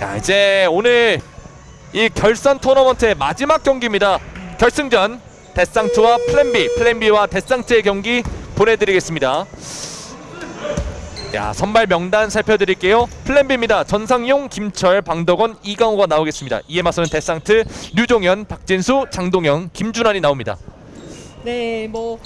자 이제 오늘 이 결선 토너먼트의 마지막 경기입니다. 결승전 데상트와 플랜비, 플랜비와 데상트의 경기 보내드리겠습니다. 야 선발 명단 살펴드릴게요. 플랜비입니다. 전상용, 김철, 방덕원, 이강호가 나오겠습니다. 이에 맞서는 데상트, 류종현, 박진수, 장동영, 김준환이 나옵니다. 네, 뭐.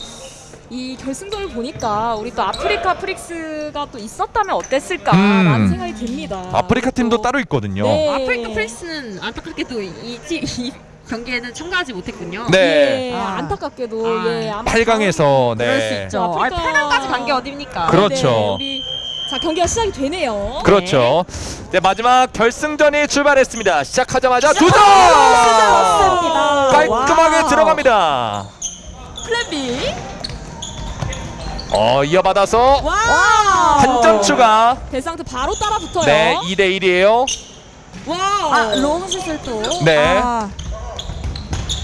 이 결승전을 보니까 우리 또 아프리카 프릭스가 또 있었다면 어땠을까라는 음. 생각이 듭니다. 아프리카 팀도 또- 따로 있거든요. 네. 아프리카 프릭스는 안타깝게도 이, 이, 이 경기에는 참가하지 못했군요. 네. 예, 아. 안타깝게도 아. 예, 아마 8강에서 그럴 수 네. 있죠. 아, 아프리카- 8강까지 간 게 어딥니까? 그렇죠. 네, 우리 자 경기가 시작이 되네요. 그렇죠. 네, 마지막 결승전이 출발했습니다. 시작하자마자 두 점! 깔끔하게 wow. 들어갑니다. 플랜 B. 어, 이어받아서 와. 한점 추가. 데상트 바로 따라 붙어요. 네, 2대 1이에요. 와. 아, 롱슛을 또. 네. 아,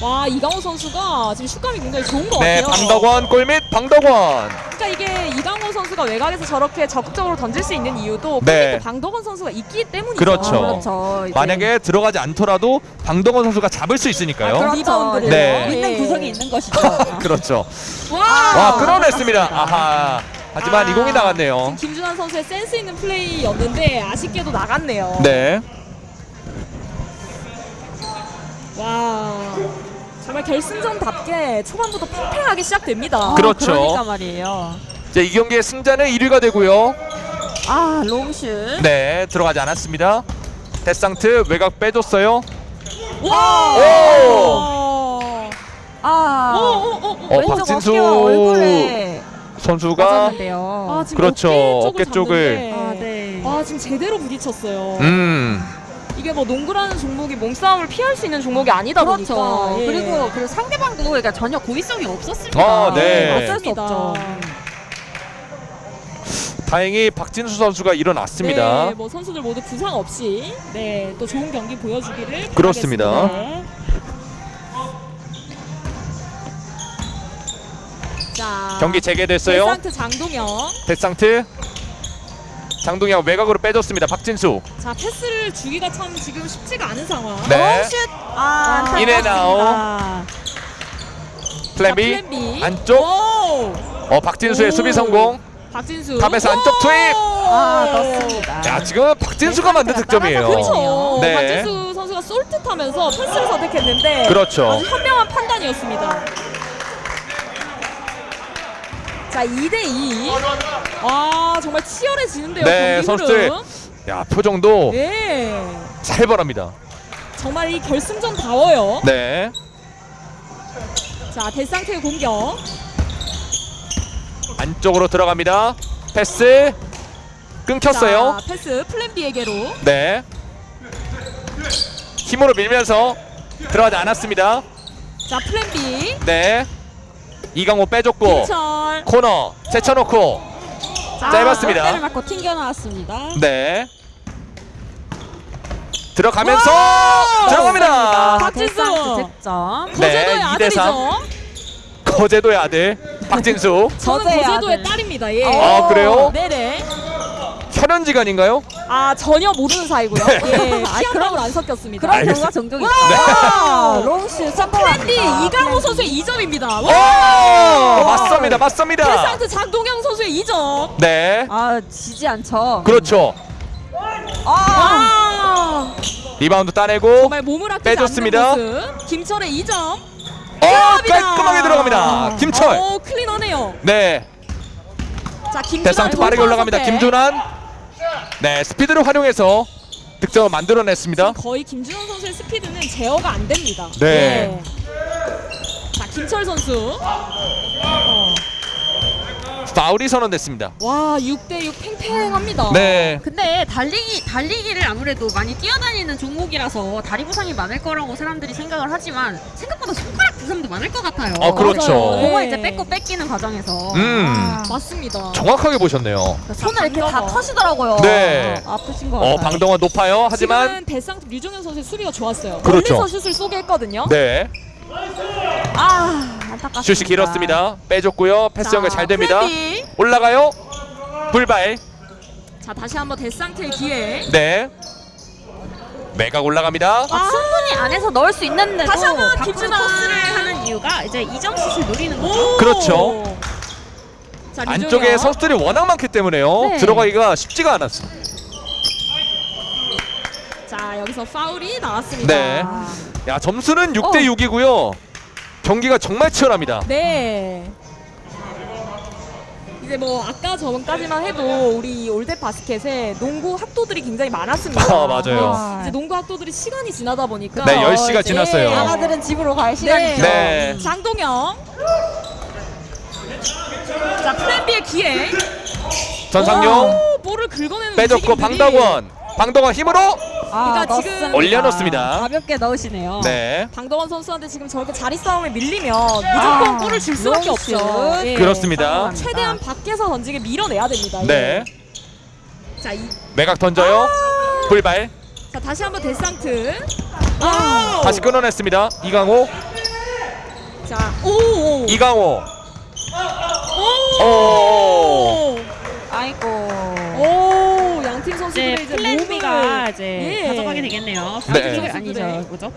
와 이강호 선수가 지금 슛감이 굉장히 좋은 것 네, 같아요. 방덕원 골밑 방덕원. 그러니까 이게 이강호 선수가 외곽에서 저렇게 적극적으로 던질 수 있는 이유도 네. 네. 방덕원 선수가 있기 때문이죠. 그렇죠. 아, 그렇죠. 이제. 만약에 들어가지 않더라도 방덕원 선수가 잡을 수 있으니까요. 아, 그렇죠. 리바운드를. 네. 있는 예. 구석이 있는 것이죠. 그렇죠. 와. 와, 끌어냈습니다. 아하. 하지만 아, 이공이 나갔네요. 지금 김준환 선수의 센스 있는 플레이였는데 아쉽게도 나갔네요. 네. 와. 정말 결승전답게 초반부터 팽팽하게 시작됩니다. 그렇죠. 그러니까 말이에요. 이제 이 경기의 승자는 1위가 되고요. 아, 롱슛. 네, 들어가지 않았습니다. 데상트 외곽 빼줬어요. 와. 오! 아. 오, 오, 오, 오. 어, 박진수 선수가 맞았는데요. 아, 지금 그렇죠. 어깨 어깨 쪽을 쪽을. 잡는데. 아, 네. 아 지금 제대로 부딪혔어요. 음. 이게 뭐 농구라는 종목이 몸싸움을 피할 수 있는 종목이 아니다 그렇죠. 보니까 예. 그리고 그 상대방도 그러니까 전혀 고의성이 없었습니다. 아, 네. 어쩔 수. 없죠. 다행히 박진수 선수가 일어났습니다. 네, 뭐 선수들 모두 부상 없이 네, 또 좋은 경기 보여주기를 그렇습니다. 바라겠습니다. 자, 경기 재개됐어요. 데상트 장동영. 데상트 장동영 외곽으로 빼줬습니다. 박진수 자, 패스를 주기가 참 지금 쉽지가 않은 상황. 네. 롱슛. 아. in and out. 플랜 B 자, 플랜 B. 안쪽. 오! 어 박진수의 오. 수비 성공. 박진수. 탑에서 안쪽 투입. 아, 넣습니다. 자 지금 박진수가 만든 득점이에요. 그렇죠. 네. 박진수 선수가 쏠듯하면서 패스를 선택했는데 그렇죠. 아주 현명한 판단이었습니다. 자, 2대 2. 와, 정말 치열해지는데요. 네, 선수들. 야 표정도 네. 살벌합니다. 정말 이 결승전 다워요. 네. 자, 데상트의 공격. 안쪽으로 들어갑니다. 패스 끊겼어요. 자, 패스 플랜 B에게로. 네. 힘으로 밀면서 들어가지 않았습니다. 자, 플랜 B. 네. 이강호 빼줬고 김철. 코너 제쳐놓고 짧았습니다. 골대를 맞고 튕겨 나왔습니다. 네. 들어가면서 와! 들어갑니다. 박진수. 득점. 네, 거제도의 2대 아들이죠. 거제도의 아들 박진수. 저는 거제도의 아들. 딸입니다. 예. 아, 그래요? 네네. 혈연지간인가요? 아 전혀 모르는 사이고요. 네. 예, 아, 피 한 올 안 섞였습니다. 그런. 경우가 종종 와! 있어요. 롱슛. 플랜B 이강호 선수의 2점입니다. 오! 와! 맞습니다. 맞습니다. 데상트 장동영 선수의 2점. 네. 아, 지지 않죠. 그렇죠. 아, 아, 리바운드 따내고 정말 몸을 아끼지 빼줬습니다. 김철의 2점. 어, 깔끔하게 들어갑니다. 김철. 오 clean하네요. 네. 자 김준환 데상트 빠르게 올라갑니다. 김준환. 네, 스피드를 활용해서 득점을 만들어냈습니다. 거의 김준환 선수의 스피드는 제어가 안 됩니다. 네. 예. 자 김철 선수. 어. 파울이 선언됐습니다. 와 6대6 팽팽합니다. 네. 근데 달리기 달리기를 아무래도 많이 뛰어다니는 종목이라서 다리 부상이 많을 거라고 사람들이 생각을 하지만 생각보다 손가락 부상도 많을 것 같아요. 어, 그렇죠. 공을 네. 이제 뺏고 뺏기는 과정에서 음. 아, 맞습니다. 정확하게 보셨네요. 손을 이렇게 다. 터시더라고요. 네. 아프신 것 같아요. 어, 방덩어 높아요. 하지만 지금은 대상 류종현 선수의 수비가 좋았어요. 그렇죠. 멀리서 슛을 쏘게 했거든요. 네. 아, 안타깝습니다. 슛이 길었습니다. 빼줬고요. 패스 자, 연결 잘 됩니다. B. 올라가요. 불발. 자 다시 한번 데상트의 기회. 네. 매각 올라갑니다. 아, 충분히 안에서 넣을 수 있는데도 다시 한번 김준하. 토스를 하는 이유가 이제 이정슛을 노리는 거죠. 그렇죠. 자, 안쪽에. 선수들이 워낙 많기 때문에요. 네. 들어가기가 쉽지가 않았어. 자 여기서 파울이 나왔습니다. 네. 야 점수는 6대 어. 6이고요. 경기가 정말 치열합니다. 네. 이제 뭐 아까 저번까지만 해도 우리 올댓 바스켓에 농구 학도들이 굉장히 많았습니다. 아, 맞아요. 네. 이제 농구 학도들이 시간이 지나다 보니까 네, 10시가 이제 지났어요. 아가들은 집으로 갈 시간이죠. 네. 장동영. 자 플랜 B의 기회. 전상용 오, 볼을 긁어내는 빼줬고 움직임들이. 방덕원. 방덕원 힘으로 그러니까 지금. 올려놓습니다. 가볍게 넣으시네요. 네. 방덕원 선수한테 지금 저렇게 자리 싸움에 밀리면 무조건 골을 줄 수밖에. 없죠. 예. 그렇습니다. 최대한 밖에서 던지게 밀어내야 됩니다. 네. 예. 자, 이, 매각 던져요. 불발. 자 다시 한번 데상트. 아, 다시 끊어냈습니다. 이강호. 자, 오, 오, 이강호. 오, 오. 아이고. 오, 양팀 선수들의 이 몸을 이제 예. 가져가게 되겠네요. 네. 프리킥 아니죠, 뭐죠?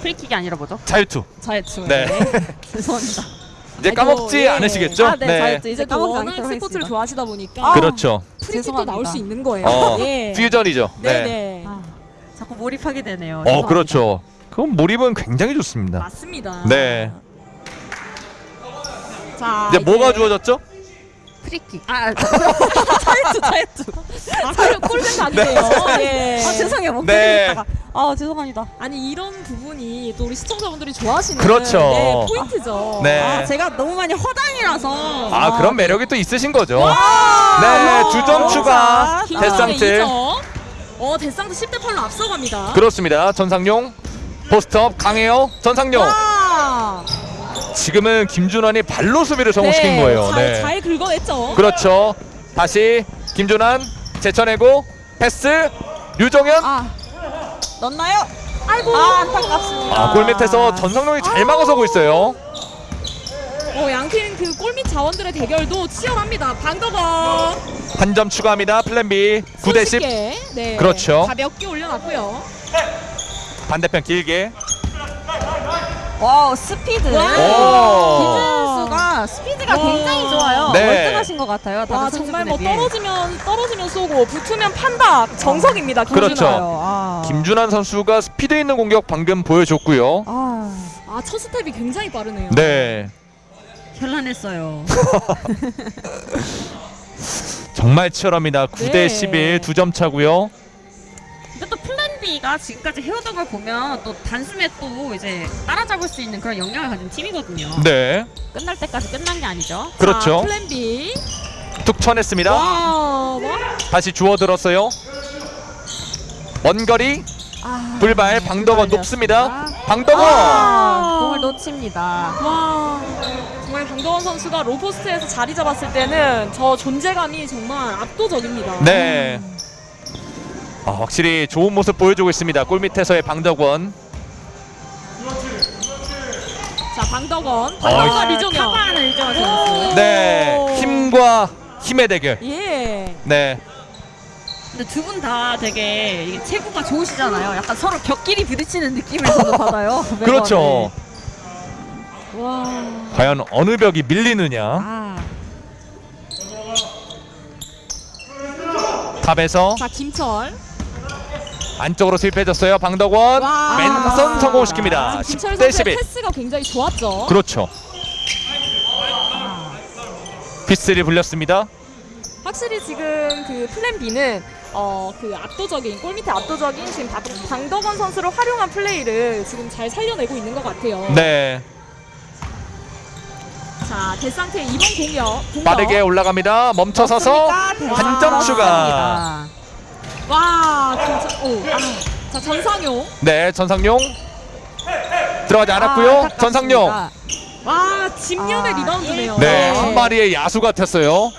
프리킥이 아니라 뭐죠? 자유투. 자유투. 네. 죄송합니다. 이제 아이고, 까먹지 예. 않으시겠죠? 아, 네, 자유투. 이제 이제 또 까먹지 워낙 않도록 스포츠를 하겠습니다. 좋아하시다 보니까 아, 그렇죠. 프리킥도 죄송합니다. 나올 수 있는 거예요. 어, 예. 퓨전이죠. 네, 네. 네. 아, 자꾸 몰입하게 되네요. 어, 죄송합니다. 그렇죠. 그럼 몰입은 굉장히 좋습니다. 맞습니다. 네. 자, 이제 뭐가 주어졌죠? 프리킥. 아, 자유투, 자유투. 아, 골- 골든 각이네요. 예. 아, 죄송해요. 못 네. 네. 아, 죄송합니다. 아니 이런 부분이 또 우리 시청자분들이 좋아하시는 그렇죠. 네, 포인트죠. 네. 아, 제가 너무 많이 허당이라서. 아, 그런 매력이 또 있으신 거죠. 와! 네, 두점 너무 추가. 잘. 데상트. 어, 데상트 10대 8로 앞서갑니다. 그렇습니다. 전상용 post up 강해요. 전상용. 와! 지금은 김준환이 발로 수비를 성공시킨 네, 거예요. 잘, 네. 잘 긁어냈죠. 그렇죠. 다시 김준환 제쳐내고 패스 류종현. 아, 넣나요? 아이고. 아, 안타깝습니다. 아, 골 밑에서 전상용이 잘 막아서고 있어요. 어, 양팀 그 골밑 자원들의 대결도 치열합니다. 방덕원. 한점 추가합니다. 플랜 B 9대 10. 손쉽게, 네. 그렇죠. 가볍게 올려놨고요. 반대편 길게. wow, 스피드. 와. 오. 김준수가 스피드가 와. 굉장히 좋아요. 네. 월등하신 것 같아요. 와 정말 뭐 비해. 떨어지면 떨어지면 쏘고 붙으면 판다 정석입니다. 그렇죠. 김준하. 아. 김준환 선수가 스피드 있는 공격 방금 보여줬고요. 아, 아첫 스텝이 굉장히 빠르네요. 네. 현란했어요. 정말 치열합니다. 9대 네. 11 두 점 차고요. B가 지금까지 해오던 걸 보면 또 단숨에 또 이제 따라잡을 수 있는 그런 역량을 가진 팀이거든요. 네. 끝날 때까지 끝난 게 아니죠. 그렇죠. 자, 플랜 B. 툭 쳐냈습니다. 와, 와. 다시 주워들었어요. 먼 거리 아, 불발 방덕원. 높습니다. 방덕원. 아, 공을 놓칩니다. 와 정말 강동원 선수가 로포스트에서 자리 잡았을 때는 저 존재감이 정말 압도적입니다. 네. 아, 확실히 좋은 모습 보여주고 있습니다. 골 밑에서의 방덕원. 자 방덕원, 어, 방덕원 아, 리종현. 리정현 선수. 네. 힘과 힘의 대결. 예. 네. 근데 두 분 다 되게 체구가 좋으시잖아요. 약간 서로 벽끼리 부딪히는 느낌을 저도 받아요. 그렇죠. 네. 와. 과연 어느 벽이 밀리느냐. 아. top에서 자 김철. 안쪽으로 투입해줬어요. 방덕원. 와. 맨선 성공시킵니다. 김철 10대 선수의 11. 패스가 굉장히 좋았죠. 그렇죠. 휘슬 불렸습니다. 확실히 지금 그 플랜 B는 어 그 압도적인 골 밑에 압도적인 지금 박- 방덕원 선수를 활용한 플레이를 지금 잘 살려내고 있는 것 같아요. 네. 자 데상트의 이번 공격, 공격. 빠르게 올라갑니다. 멈춰서서 한 점 추가. 와. 오. 아. 자 전상용. 네, 전상용 들어가지 않았고요. 전상용. 와 집념의 아, 리바운드네요. 네, 네. 한 마리의 야수 같았어요. 오!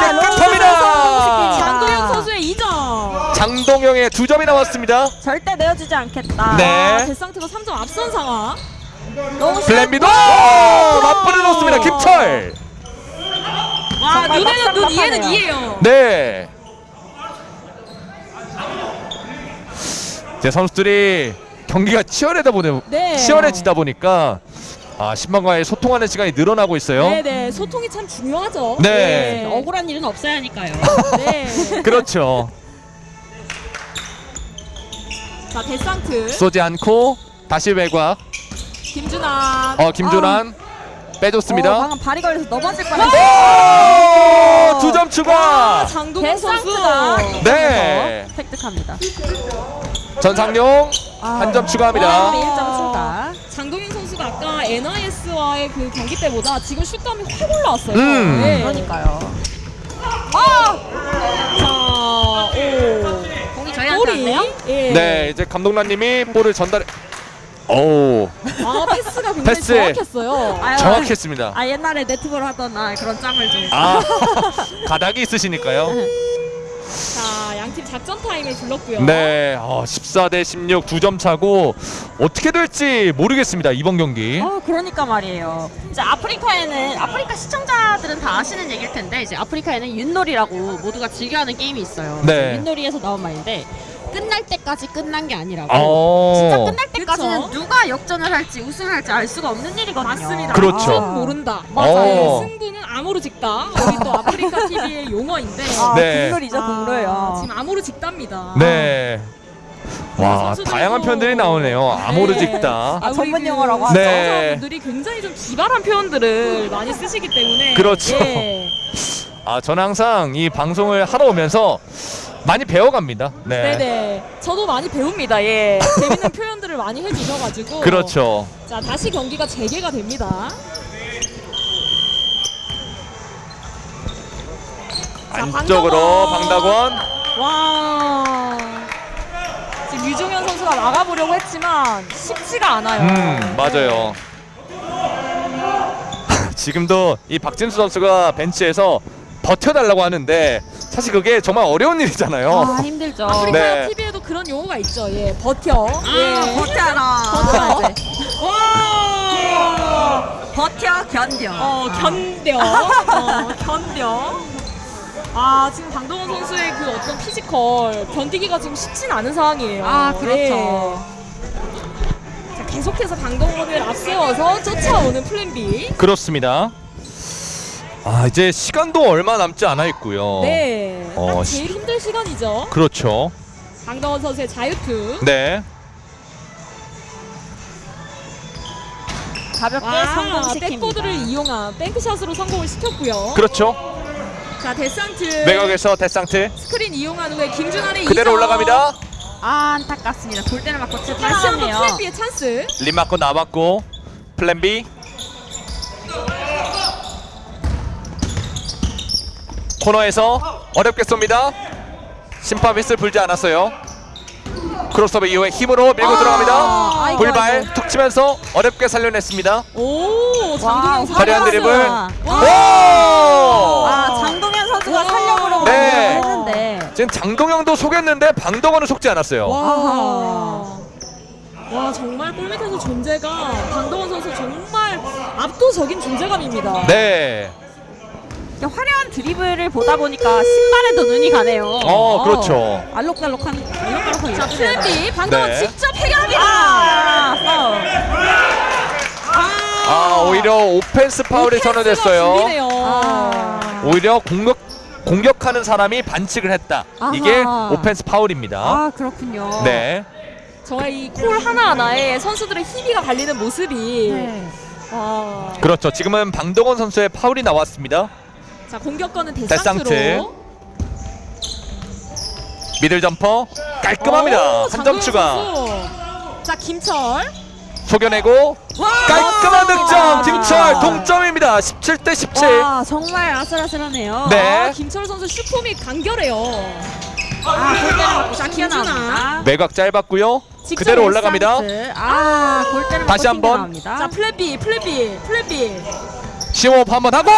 장도영 깨끗합니다. 선수의 2점. 장동영의 두 점이 나왔습니다. 절대 내어주지 않겠다. 네. 아, 데상트가 3점 앞선 상황. 너무 플랜비도 맞불을 넣습니다. 김철. 와 눈에는 눈, 이에는 빡빡하네 이에요. 네. 제 선수들이 경기가 치열하다 보니 네. 치열해지다 보니까 아 신방과의 소통하는 시간이 늘어나고 있어요. 네 네 소통이 참 중요하죠. 네. 억울한 일은 없어야 하니까요. 네. 그렇죠. 자 데상트 쏘지 않고 다시 외곽. 김준환. 어 김준환 빼줬습니다. 어, 방금 발이 걸려서 넘어질 뻔했어. 오! 두점 추가. 아, 장동현 선수. 네. 획득합니다. 전상용 아, 한점 추가합니다. 아. 1점 추가. 장동현 선수가 아까 NIS와의 그 경기 때보다 지금 슛감이 확 올라왔어요. 음. 네. 그러니까요. 자, 오. 공이 저희한테. 왔네요. 예. 네 이제 감독님이 볼을 전달해. 오아 패스가 굉장히 패스. 정확했어요. 아유, 정확했습니다. 아 옛날에 네트볼 하던 아, 그런 짬을 좀. 아 가닥이 있으시니까요. 자, 양팀 작전 타임을 불렀고요. 네, 어, 14대 16 두 점 차고 어떻게 될지 모르겠습니다 이번 경기. 아 그러니까 말이에요. 이제 아프리카에는 아프리카 시청자들은 다 아시는 얘기일 텐데 이제 아프리카에는 윷놀이라고 모두가 즐겨하는 게임이 있어요. 네. 윷놀이에서 나온 말인데 끝날 때까지 끝난 게 아니라고. 어, 진짜 끝날 때까지는 그쵸? 누가 역전을 할지 우승을 할지 알 수가 없는 일이거든요. 맞습니다. 그렇죠. 아무도 모른다. 맞아요. 어. 승부는 아모르 직다. 우리 또 아프리카 TV의 용어인데 아, 네. 국룰이죠, 아, 국룰. 지금 아모르 직답니다. 네. 와 다양한 표현들이 나오네요. 아모르직다. 아, 전문 용어라고 그 하죠. 네. 시청자분들이 굉장히 좀 기발한 표현들을 많이 쓰시기 때문에 그렇죠. 예. 아 저는 항상 이 방송을 하러 오면서 많이 배워갑니다. 네. 네네. 저도 많이 배웁니다. 예. 재밌는 표현들을 많이 해주셔가지고. 그렇죠. 자 다시 경기가 재개가 됩니다. 자, 안쪽으로. 방다권. 와. 지금 유종현 선수가 막아보려고 했지만 쉽지가 않아요. 음 맞아요. 지금도 이 박진수 선수가 벤치에서 버텨달라고 하는데 사실 그게 정말 어려운 일이잖아요. 아, 힘들죠. 아프리카 네. TV에도 그런 용어가 있죠. 예, 버텨. 아, 예. 버텨라. 버텨. 와. 버텨 견뎌. 어 견뎌. 어, 견뎌. 아 지금 강동원 선수의 그 어떤 physical 견디기가 지금 쉽진 않은 상황이에요. 아, 그렇죠. 예. 자, 계속해서 강동원을 앞세워서 쫓아오는 플랜 B. 그렇습니다. 아 이제 시간도 얼마 남지 않아 있고요. 네. 어, 제일 힘든 시간이죠. 그렇죠. 강동원 선수의 자유투. 네. 가볍게 와, 성공시킵니다. 백보드를 이용한 bank shot으로 성공을 시켰고요. 그렇죠. 자, 데상트. 외곽에서 데상트 스크린 이용한 후에 김준환의 그대로. 올라갑니다. 아 안타깝습니다. 골대를 맞고 하나 한번. 플랜 B의 찬스. 림 맞고 남았고 플랜 B 코너에서 어렵게 쏩니다. 심판 휘슬 불지 않았어요. 크로스오버 이후에 힘으로 밀고 들어갑니다. 아이고, 불발 아이고. 툭 치면서 어렵게 살려냈습니다. 오, 장동영 선수. 화려한 드리블. 아, 장동현 선수가 와. 살려보려고 네. 했는데. 지금 장동영도 속였는데 방덕원은 속지 않았어요. 와. 와, 정말 골밑에서 존재가 강동원 선수 정말 압도적인 존재감입니다. 네. 화려한 드리블을 보다 보니까 신발에도 눈이 가네요. 어, 그렇죠. 알록달록한 알록달록한 자, 이슈. 플랜 B 방동원 네. 직접 해결합니다. 아, 파울. 아, 오히려 오펜스 파울이 선언됐어요. 아. 오히려 공격 공격하는 사람이 반칙을 했다. 아하. 이게 오펜스 파울입니다. 아 그렇군요. 네. 정말 이 콜 하나하나에 선수들의 희비가 갈리는 모습이 네. 와. 그렇죠. 지금은 방동원 선수의 파울이 나왔습니다. 자, 공격권은 데상트. 데상트로. middle jumper 깔끔합니다. 오, 한점 추가. 선수. 자, 김철. 속여내고 깔끔한 득점. 김철 동점입니다. 17 대 17. 와 정말 아슬아슬하네요. 네. 아, 김철 선수 슈퍼미 간결해요. 아 골대를 맞고 자, 튀어나옵니다. 매각 짧았고요. 그대로 올라갑니다. 아 골대를 다시 한번. 자, B, B, 플랜 B. 시호흡 한번 하고.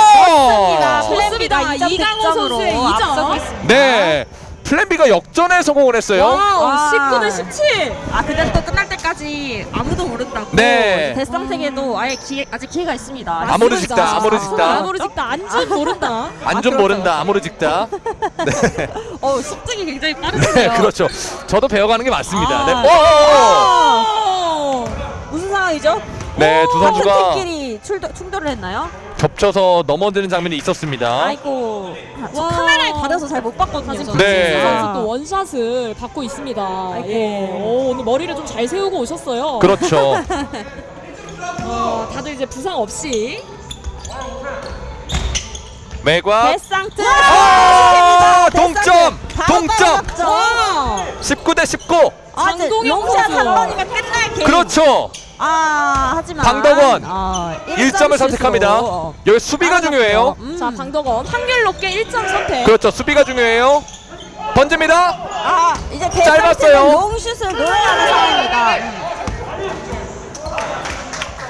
좋습니다. 이강호 선수의 이점. 앞서고 있습니다. 네. 플랜 B가 역전에 성공을 했어요. wow, 와. 19대 17. 아 근데 또 끝날 때까지 아무도 모른다고. 네. 데상트에도 아예 기회, 아직 기회가 있습니다. 아모른 맞습니다. 직다, 아모른 직다. 아모른 직다. 아직 모른다. 아직 그렇죠, 모른다. 아모른 직다. 어 습득이 굉장히 네, 빠르네요. 그렇죠. 저도 배워가는 게 맞습니다. 아. 네. 오! 어. 무슨 상황이죠? 네, 두 선수가 출도, 충돌을 했나요? 겹쳐서 넘어지는 장면이 있었습니다. 아이고. 아, 저 와. 카메라에 가려서 잘 못 봤거든요. 저는. 네. 선수 또 원샷을 받고 있습니다. 아이고. 예. 오, 오늘 머리를 좀 잘 세우고 오셨어요. 그렇죠. 어, 다들 이제 부상 없이 외곽. 데상트. 아, 동점! 동점! 떨어졌죠. 와! 19 대 19. 아, 장동영 선수. 한 번이면 끝날 게. 그렇죠. 아, 하지만 방덕원. 아, 1점을 선택합니다. 실수로. 여기 수비가 중요해요. 음. 자, 방덕원 확률 높게 1점 선택. 그렇죠. 수비가 중요해요. 던집니다. 아, 이제 짧았어요. 롱슛을 노려야 하는 상황입니다.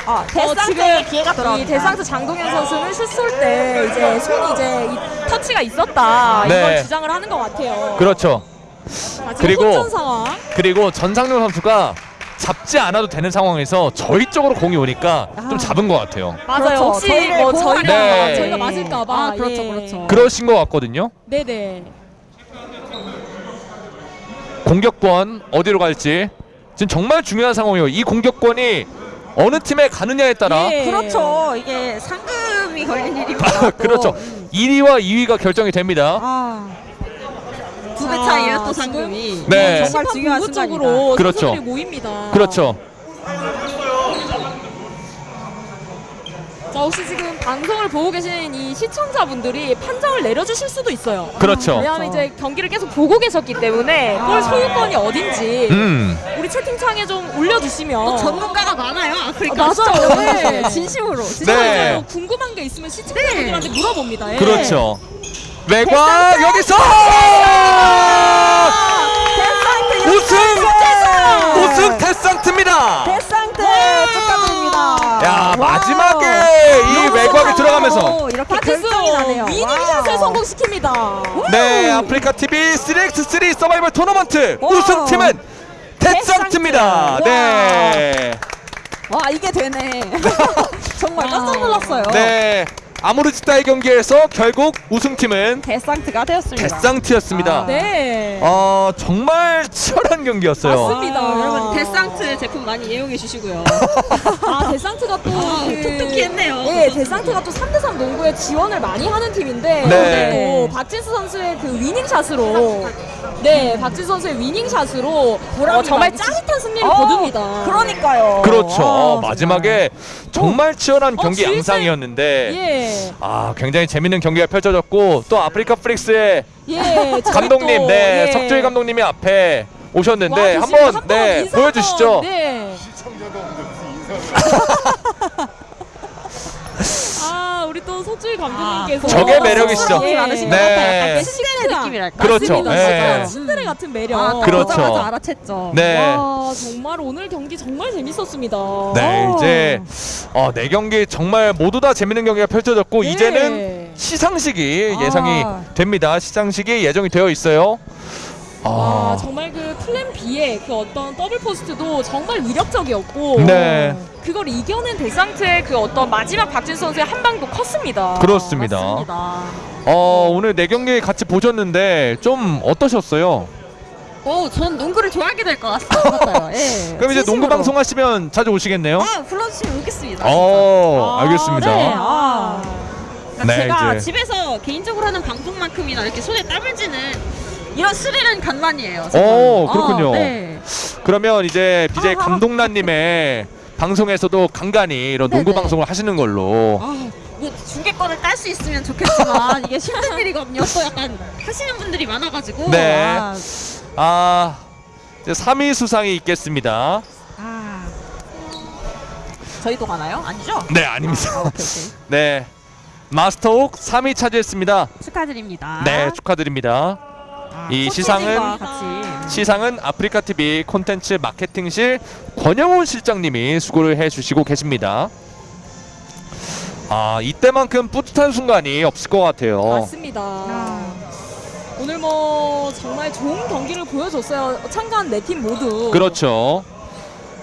아, 어, 데상트의 기회가 이 돌아옵니다. 대상트 장동현 선수는 슛 쏠 때 이제 손이 이제 이 터치가 있었다 네. 이걸 주장을 하는 것 같아요. 그렇죠. 자, 그리고-. 그리고 전상용 선수가 잡지 않아도 되는 상황에서 저희 쪽으로 공이 오니까 좀 아. 잡은 것 같아요. 맞아요. 그렇죠. 혹시 저희를 뭐 저희가 네. 저희가 맞을까봐. 아, 그렇죠, 예. 그렇죠. 그러신 것 같거든요. 네네. 공격권 어디로 갈지 지금 정말 중요한 상황이에요. 이 공격권이 어느 팀에 가느냐에 따라 예. 그렇죠. 이게 상금이 걸린 일입니다. 또. 그렇죠. 1위와 2위가 결정이 됩니다. 아, 두배 자, 차이에요 또 상금이. 네. 정말 중요한 궁극적으로 그렇죠. 선수들이 모입니다. 그렇죠. 자 혹시 지금 방송을 보고 계신 이 시청자분들이 판정을 내려주실 수도 있어요. 그렇죠. 왜냐하면 이제 경기를 계속 보고 계셨기 때문에 볼 소유권이 어딘지 음. 우리 채팅창에 좀 올려주시면 또 전문가가 많아요 아프리카. 아, 맞아요. 네. 네. 진심으로. 진짜 네. 궁금한 게 있으면 시청자분들한테 물어봅니다. 예. 그렇죠. 외곽 여기서 우승! 우승 데상트입니다. 데상트 축하드립니다. 야 와. 마지막에 이 외곽이 들어가면서 이렇게 결정이 나네요. winning shot을 wow. 성공시킵니다. 네 아프리카 TV 3x3 서바이벌 토너먼트. 우승팀은 데상트입니다. 데상트. 네. 와 이게 되네. 정말 깜짝 놀랐어요. 네. 아모른 직다의 경기에서 결국 우승팀은 데상트가 되었습니다. 데상트였습니다. 아. 네. 어 정말 치열한 경기였어요. 맞습니다. 아, 여러분 데상트 제품 많이 이용해 주시고요. 아 데상트가 또 아, 그- 톡톡히 했네요. 네, 데상트가 또 3대3 농구에 지원을 많이 하는 팀인데 네. 또 박진수 선수의 그 winning shot으로 네, 박진수 선수의 winning shot으로 어, 정말 많이 짜릿한 승리를 어, 거둡니다. 그러니까요. 그렇죠. 아, 어, 마지막에 정말 치열한 어, 경기 양상이었는데 예. 아 굉장히 재밌는 경기가 펼쳐졌고 또 아프리카 프릭스의 예. 감독님, 또, 네 예. 석주희 감독님이 앞에 오셨는데 와, 한번 네 보여주시죠. 네. 아, 우리 또 석주희 감독님께서 저게 매력이시죠. 예. 많으신 네. 것 같아요. 약간 느낌이랄까. 그렇죠. 진짜 신들의 같은 매력. 아, 그렇죠. 알아챘죠. 네. 와, 정말 오늘 경기 정말 재밌었습니다. 네 어. 이제 어, 네 경기 정말 모두 다 재밌는 경기가 펼쳐졌고 네. 이제는 시상식이 아. 예상이 됩니다. 시상식이 예정이 되어 있어요. 와 아, 정말 그 플랜 B의 그 어떤 더블 포스트도 정말 위력적이었고 네. 그걸 이겨낸 데상트의 그 어떤 마지막 박진수 선수의 한 방도 컸습니다. 그렇습니다. 맞습니다. 어, 오늘 네 경기 같이 보셨는데 좀 어떠셨어요? 오, 전 농구를 좋아하게 될 것 같아요. 예. 그럼 이제 농구 진심으로. 방송 하시면 자주 오시겠네요. 아, 불러주시면 오겠습니다. 어, 아, 알겠습니다. 네. 아. 그러니까 네, 제가 이제. 집에서 개인적으로 하는 방송만큼이나 이렇게 손에 땀을 쥐는 이런 스릴은 간만이에요. 정말. 오, 그렇군요. 어, 네. 그러면 이제 BJ 감독란님의 방송에서도 간간히 이런 농구 네네. 방송을 하시는 걸로. 아, 뭐 중계권을 딸 수 있으면 좋겠지만 이게 힘든 일이거든요. 또 약간 하시는 분들이 많아가지고. 네. 아, 아, 이제 3위 수상이 있겠습니다. 아. 저희도 가나요? 아니죠? 네, 아닙니다. 아, 오케이, 오케이. 네. 마스터옥 3위 차지했습니다. 축하드립니다. 네, 축하드립니다. 아, 이 코치님과 시상은- 시상은 아프리카 TV 콘텐츠 마케팅실 권영훈 실장님이 수고를 해주시고 계십니다. 아 이때만큼 뿌듯한 순간이 없을 것 같아요. 맞습니다. 아. 오늘 뭐 정말 좋은 경기를 보여줬어요. 참가한 네 팀 모두. 그렇죠.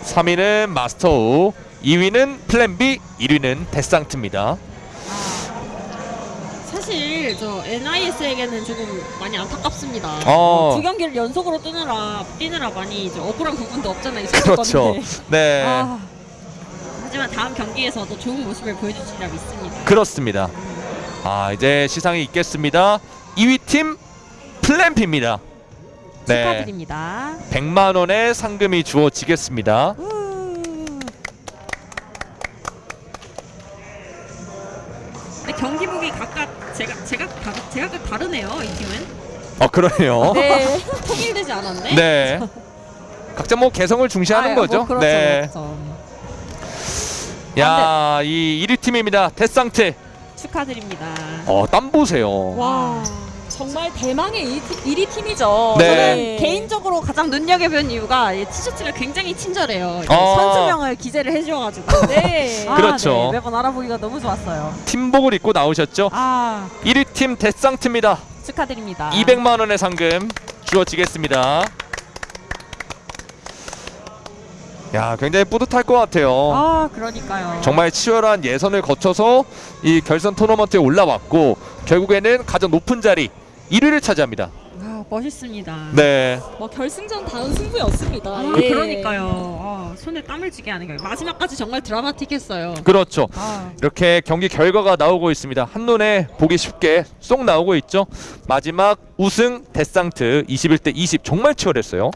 3위는 마스터 우, 2위는 플랜 B, 1위는 데상트입니다. 사실 저 NIS에게는 조금 많이 안타깝습니다. 어. 두 경기를 연속으로 뜨느라 뛰느라 많이 이제 억울한 부분도 없잖아요. 그렇죠. 건데. 네. 아, 하지만 다음 경기에서도 좋은 모습을 보여주시리라 믿습니다. 그렇습니다. 아 이제 시상이 있겠습니다. 2위 팀 플랜 B입니다. 네. 축하드립니다. 100만 원의 상금이 주어지겠습니다. 근 그러네요. 네 통일되지 않았네. 네. 각자 뭐 개성을 중시하는 아, 거죠. 뭐 그렇죠, 네. 그렇죠. 야, 이 1위 팀입니다. 데상트. 축하드립니다. 어, 땀 보세요. 와 정말 대망의 1위 팀이죠. 네. 저는 개인적으로 가장 눈여겨본 이유가 이 티셔츠가 굉장히 친절해요. 어. 선수명을 기재를 해주셔가지고 네. 아, 그렇죠. 네, 매번 알아보기가 너무 좋았어요. 팀복을 입고 나오셨죠? 아 1위 팀 데상트입니다. 축하드립니다. 200만 원의 상금 주어지겠습니다. 야, 굉장히 뿌듯할 것 같아요. 아 그러니까요. 정말 치열한 예선을 거쳐서 이 결선 토너먼트에 올라왔고 결국에는 가장 높은 자리 1위를 차지합니다. 아, 멋있습니다. 네. 뭐 결승전 다운 승부였습니다. 아, 예. 그러니까요. 아, 손에 땀을 쥐게 하는 거예요. 마지막까지 정말 드라마틱했어요. 그렇죠. 아, 이렇게 경기 결과가 나오고 있습니다. 한눈에 보기 쉽게 쏙 나오고 있죠. 마지막 우승 데상트 21대 20 정말 치열했어요.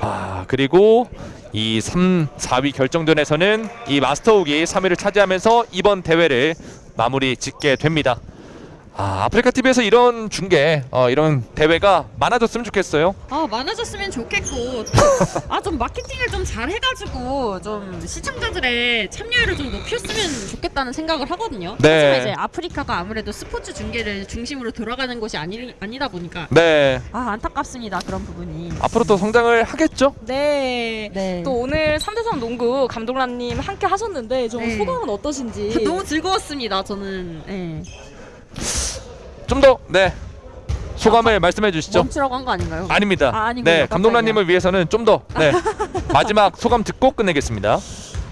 아 그리고 이 3, 4위 결정전에서는 이 마스터욱이 3위를 차지하면서 이번 대회를 마무리 짓게 됩니다. 아 아프리카 TV에서 이런 중계, 어, 이런 대회가 많아졌으면 좋겠어요. 아 많아졌으면 좋겠고 아 좀 마케팅을 좀 잘 해가지고 좀 시청자들의 참여율을 좀 높였으면 좋겠다는 생각을 하거든요. 네. 하지만 이제 아프리카가 아무래도 스포츠 중계를 중심으로 돌아가는 곳이 아니, 아니다 보니까 네, 아 안타깝습니다 그런 부분이. 앞으로 또 성장을 하겠죠. 네. 네. 또 오늘 3대3 농구 감독란님 함께 하셨는데 좀 네. 소감은 어떠신지? 너무 즐거웠습니다. 저는 네. 좀 더 네 소감을 말씀해 주시죠. 멈추라고 한 거 아닌가요? 아닙니다. 아, 아니군요. 네. 감독님을 위해서는 좀 더 네. 마지막 소감 듣고 끝내겠습니다.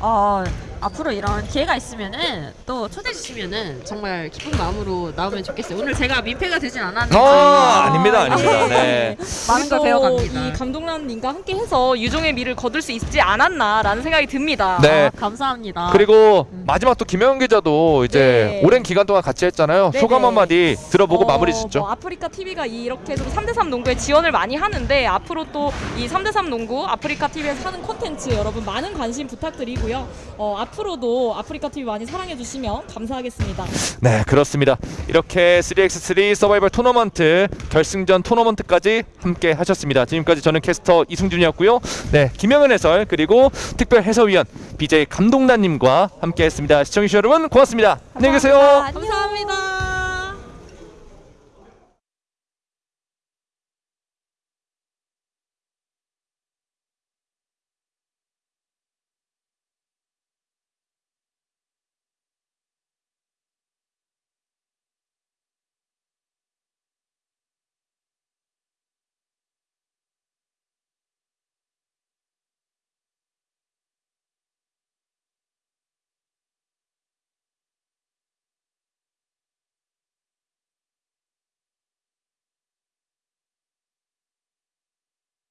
어, 앞으로 이런 기회가 있으면은 또 초대해 주시면은 정말 기쁜 마음으로 나오면 좋겠어요. 오늘 제가 민폐가 되진 않았는데 아, 아닙니다, 아닙니다. 네. 많은 걸 배워갑니다. 이 감독란님과 함께 해서 유종의 미를 거둘 수 있지 않았나라는 생각이 듭니다. 네. 아, 감사합니다. 그리고 음. 마지막 또 김영현 기자도 이제 네. 오랜 기간 동안 같이 했잖아요. 네네. 소감 한마디 들어보고 어, 마무리 짓죠. 뭐 아프리카 TV가 이렇게 좀 3대3 농구에 지원을 많이 하는데 앞으로 또 이 3대3 농구 아프리카 TV에서 하는 콘텐츠 여러분 많은 관심 부탁드리고요. 어, 앞으로도 아프리카 TV 많이 사랑해 주시면 감사하겠습니다. 네, 그렇습니다. 이렇게 3x3 서바이벌 토너먼트 결승전 토너먼트까지 함께 하셨습니다. 지금까지 저는 캐스터 이승준이었고요. 네, 김영은 해설 그리고 특별 해설위원 BJ 감독단님과 함께 했습니다. 시청해주신 여러분 고맙습니다. 안녕히 계세요. 감사합니다.